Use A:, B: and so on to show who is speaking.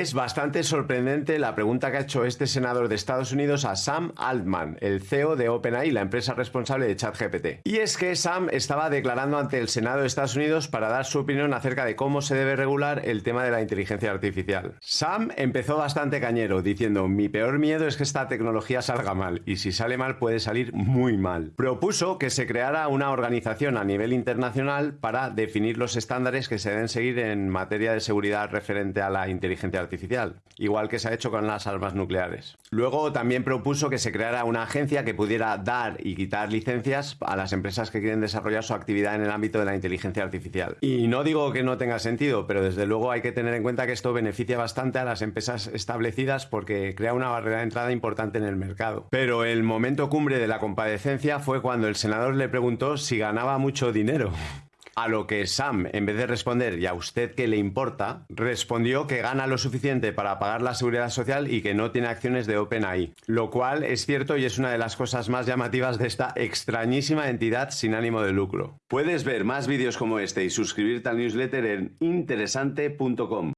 A: Es bastante sorprendente la pregunta que ha hecho este senador de Estados Unidos a Sam Altman, el CEO de OpenAI, la empresa responsable de ChatGPT. Y es que Sam estaba declarando ante el Senado de Estados Unidos para dar su opinión acerca de cómo se debe regular el tema de la inteligencia artificial. Sam empezó bastante cañero, diciendo, mi peor miedo es que esta tecnología salga mal, y si sale mal puede salir muy mal. Propuso que se creara una organización a nivel internacional para definir los estándares que se deben seguir en materia de seguridad referente a la inteligencia artificial, igual que se ha hecho con las armas nucleares. Luego también propuso que se creara una agencia que pudiera dar y quitar licencias a las empresas que quieren desarrollar su actividad en el ámbito de la inteligencia artificial. Y no digo que no tenga sentido, pero desde luego hay que tener en cuenta que esto beneficia bastante a las empresas establecidas porque crea una barrera de entrada importante en el mercado. Pero el momento cumbre de la compadecencia fue cuando el senador le preguntó si ganaba mucho dinero. A lo que Sam, en vez de responder ¿y a usted qué le importa?, respondió que gana lo suficiente para pagar la seguridad social y que no tiene acciones de OpenAI. Lo cual es cierto y es una de las cosas más llamativas de esta extrañísima entidad sin ánimo de lucro. Puedes ver más vídeos como este y suscribirte al newsletter en interesante.com.